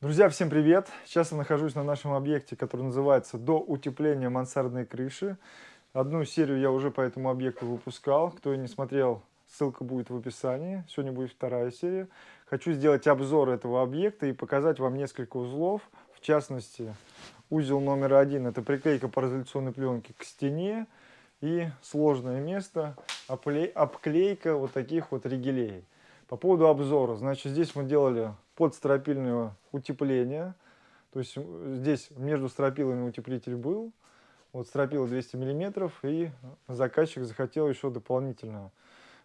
Друзья, всем привет! Сейчас я нахожусь на нашем объекте, который называется «До утепления мансардной крыши». Одну серию я уже по этому объекту выпускал. Кто не смотрел, ссылка будет в описании. Сегодня будет вторая серия. Хочу сделать обзор этого объекта и показать вам несколько узлов. В частности, узел номер один – это приклейка пароизоляционной пленки к стене. И сложное место – обклейка вот таких вот ригелей. По поводу обзора, значит, здесь мы делали подстропильное утепление. То есть здесь между стропилами утеплитель был. Вот стропила 200 миллиметров, и заказчик захотел еще дополнительно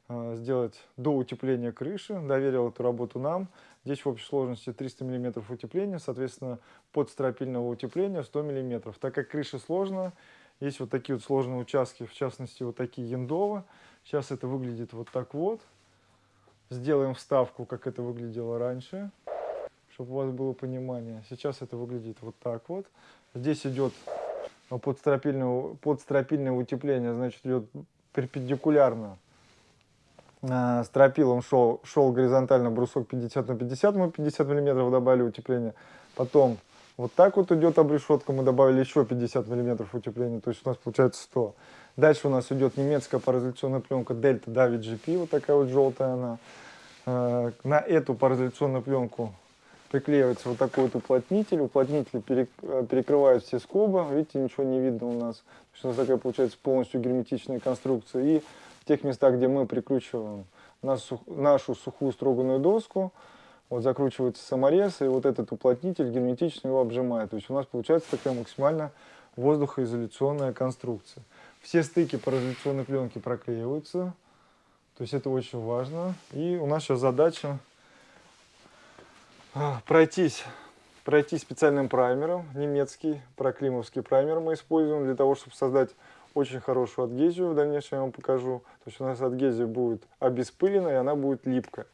э, сделать до утепления крыши, доверил эту работу нам. Здесь в общей сложности 300 миллиметров утепления, соответственно, подстропильного утепления 100 миллиметров. Так как крыша сложная, есть вот такие вот сложные участки, в частности, вот такие яндовы. Сейчас это выглядит вот так вот. Сделаем вставку, как это выглядело раньше чтобы у вас было понимание. Сейчас это выглядит вот так вот. Здесь идет подстропильное, подстропильное утепление, значит, идет перпендикулярно. А, стропилом шел, шел горизонтально брусок 50 на 50, мы 50 миллиметров добавили утепление. Потом вот так вот идет обрешетка, мы добавили еще 50 миллиметров утепления, то есть у нас получается 100. Дальше у нас идет немецкая пароизоляционная пленка Delta David GP, вот такая вот желтая она. А, на эту пароизоляционную пленку приклеивается вот такой вот уплотнитель. Уплотнитель э, перекрывает все скобы. Видите, ничего не видно у нас. У нас такая получается полностью герметичная конструкция. И в тех местах, где мы прикручиваем нашу сухую строганную доску, вот закручивается саморез, и вот этот уплотнитель герметично его обжимает. То есть у нас получается такая максимально воздухоизоляционная конструкция. Все стыки пароизоляционной пленки проклеиваются. То есть это очень важно. И у нас сейчас задача а, пройтись, пройти специальным праймером, немецкий, проклимовский праймер мы используем для того, чтобы создать очень хорошую адгезию, в дальнейшем я вам покажу. То есть у нас адгезия будет обеспылена и она будет липкая.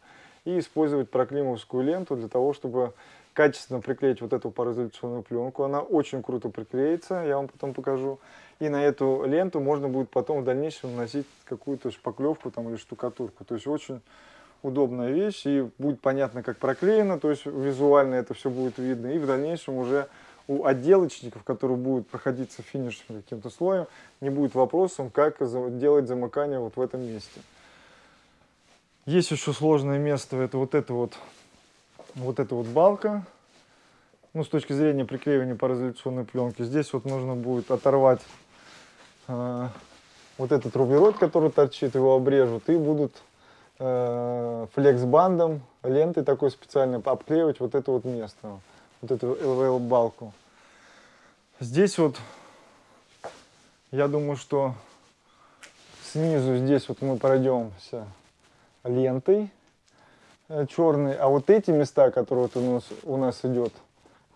И использовать проклимовскую ленту для того, чтобы качественно приклеить вот эту пароизоляционную пленку. Она очень круто приклеится, я вам потом покажу. И на эту ленту можно будет потом в дальнейшем наносить какую-то шпаклевку там, или штукатурку. То есть очень удобная вещь, и будет понятно, как проклеено, то есть визуально это все будет видно, и в дальнейшем уже у отделочников, которые будут проходиться финишным каким-то слоем, не будет вопросом, как делать замыкание вот в этом месте. Есть еще сложное место, это вот это вот, вот эта вот балка, ну, с точки зрения приклеивания пароизоляционной пленки. Здесь вот нужно будет оторвать э, вот этот руберод, который торчит, его обрежут, и будут э, флексбандом, лентой такой специальной обклеивать вот это вот место, вот эту LVL-балку. Здесь вот, я думаю, что снизу здесь вот мы пройдемся лентой э, черной, а вот эти места, которые вот у нас, у нас идет,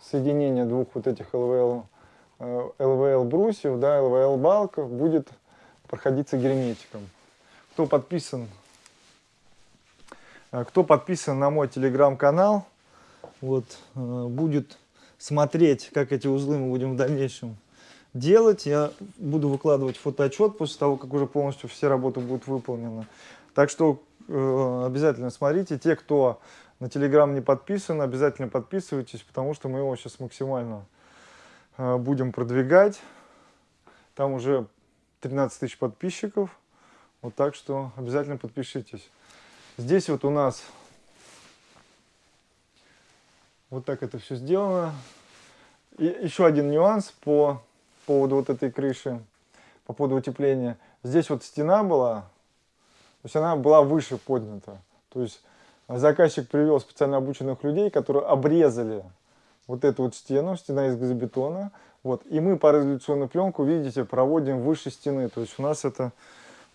соединение двух вот этих LVL, LVL э, брусьев, да, LVL балка будет проходиться герметиком. Кто подписан а кто подписан на мой телеграм-канал, вот, э, будет смотреть, как эти узлы мы будем в дальнейшем делать. Я буду выкладывать фотоотчет после того, как уже полностью все работы будут выполнены. Так что э, обязательно смотрите. Те, кто на телеграм не подписан, обязательно подписывайтесь, потому что мы его сейчас максимально э, будем продвигать. Там уже 13 тысяч подписчиков. Вот так что обязательно подпишитесь. Здесь вот у нас вот так это все сделано. И еще один нюанс по поводу вот этой крыши, по поводу утепления. Здесь вот стена была, то есть она была выше поднята. То есть заказчик привел специально обученных людей, которые обрезали вот эту вот стену, стена из газобетона. Вот, и мы пароизоляционную пленку, видите, проводим выше стены. То есть у нас это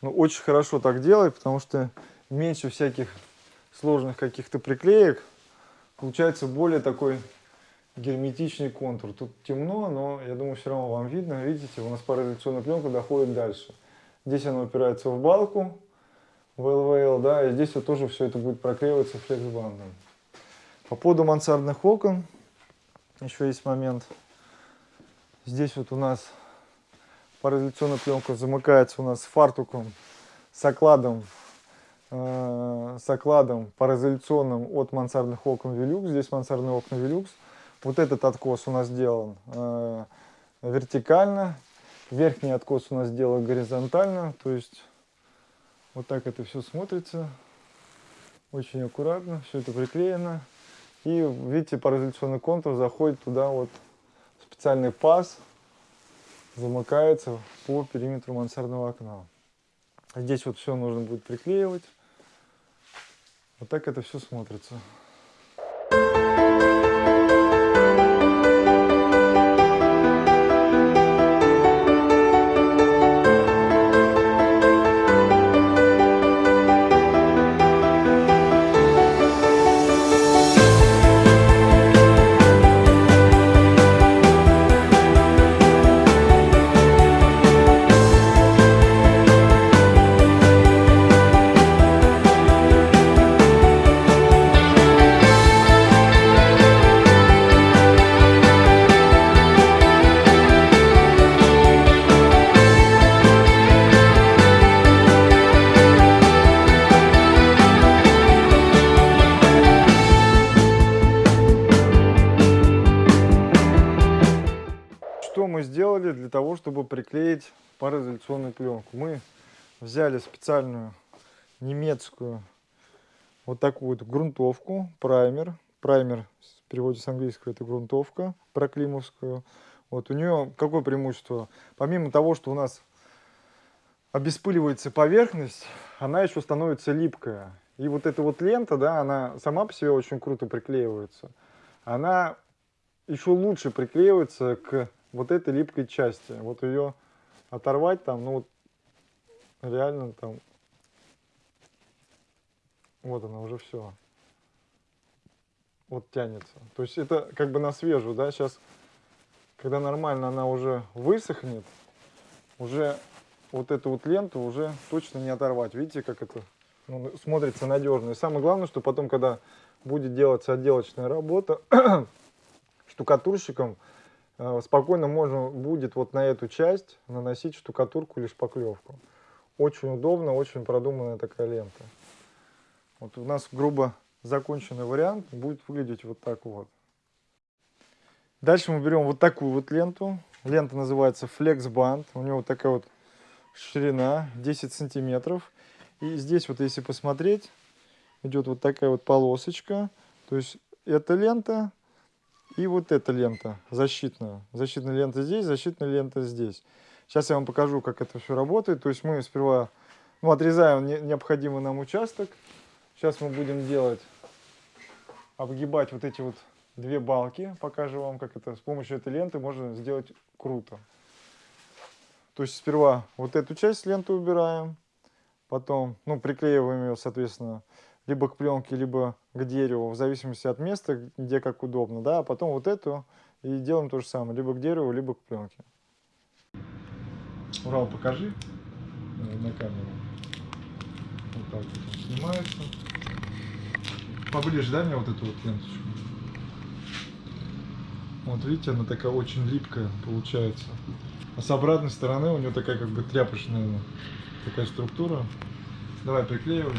ну, очень хорошо так делать, потому что меньше всяких сложных каких-то приклеек. Получается более такой герметичный контур. Тут темно, но я думаю, все равно вам видно. Видите, у нас пароизоляционная пленка доходит дальше. Здесь она упирается в балку, в ЛВЛ, да, и здесь вот тоже все это будет проклеиваться флексбандом. По поводу мансардных окон еще есть момент. Здесь вот у нас пароизоляционная пленка замыкается у нас фартуком, с окладом Э, с окладом пароизоляционным от мансардных окон Velux. Здесь мансардные окна Velux. Вот этот откос у нас сделан э, вертикально, верхний откос у нас сделан горизонтально, то есть вот так это все смотрится, очень аккуратно, все это приклеено. И видите, пароизоляционный контур заходит туда вот специальный паз, замыкается по периметру мансардного окна. Здесь вот все нужно будет приклеивать. Вот так это все смотрится. Мы сделали для того, чтобы приклеить пароизоляционную пленку? Мы взяли специальную немецкую вот такую вот грунтовку, праймер. Праймер в переводе с английского это грунтовка проклимовскую. Вот у нее какое преимущество? Помимо того, что у нас обеспыливается поверхность, она еще становится липкая. И вот эта вот лента, да, она сама по себе очень круто приклеивается. Она еще лучше приклеивается к вот этой липкой части. Вот ее оторвать там, ну реально там, вот она уже все. Вот тянется. То есть это как бы на свежую, да, сейчас, когда нормально она уже высохнет, уже вот эту вот ленту уже точно не оторвать. Видите, как это ну, смотрится надежно. И самое главное, что потом, когда будет делаться отделочная работа, штукатурщиком, спокойно можно будет вот на эту часть наносить штукатурку или шпаклевку. Очень удобно, очень продуманная такая лента. Вот у нас грубо законченный вариант будет выглядеть вот так вот. Дальше мы берем вот такую вот ленту. Лента называется Flex Band. У нее вот такая вот ширина 10 сантиметров. И здесь вот если посмотреть, идет вот такая вот полосочка. То есть эта лента и вот эта лента защитная. Защитная лента здесь, защитная лента здесь. Сейчас я вам покажу, как это все работает. То есть мы сперва ну, отрезаем необходимый нам участок. Сейчас мы будем делать, обгибать вот эти вот две балки. Покажу вам, как это с помощью этой ленты можно сделать круто. То есть сперва вот эту часть ленты убираем, потом ну, приклеиваем ее, соответственно, либо к пленке, либо к дереву, в зависимости от места, где как удобно, да, а потом вот эту и делаем то же самое, либо к дереву, либо к пленке. Урал, покажи на камеру. Вот так вот снимается. Поближе, дай мне вот эту вот ленточку. Вот видите, она такая очень липкая получается. А с обратной стороны у нее такая как бы тряпочная такая структура. Давай приклеивай.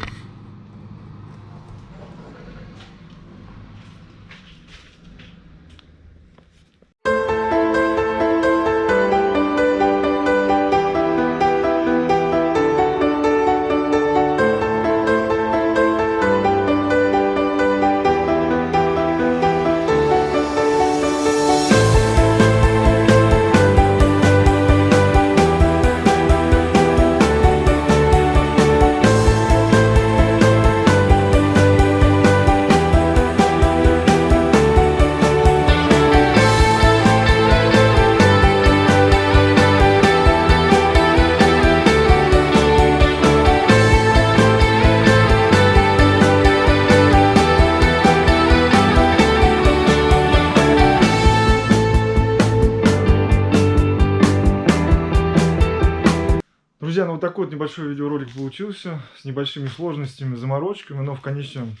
Вот такой вот небольшой видеоролик получился, с небольшими сложностями, заморочками, но в конечном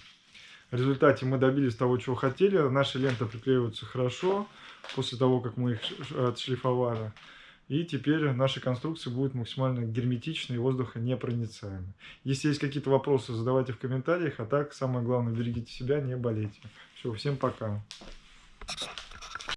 результате мы добились того, чего хотели. Наши ленты приклеиваются хорошо, после того, как мы их отшлифовали. И теперь наша конструкция будет максимально герметичной и воздухонепроницаемой. Если есть какие-то вопросы, задавайте в комментариях. А так, самое главное, берегите себя, не болейте. Все, всем пока.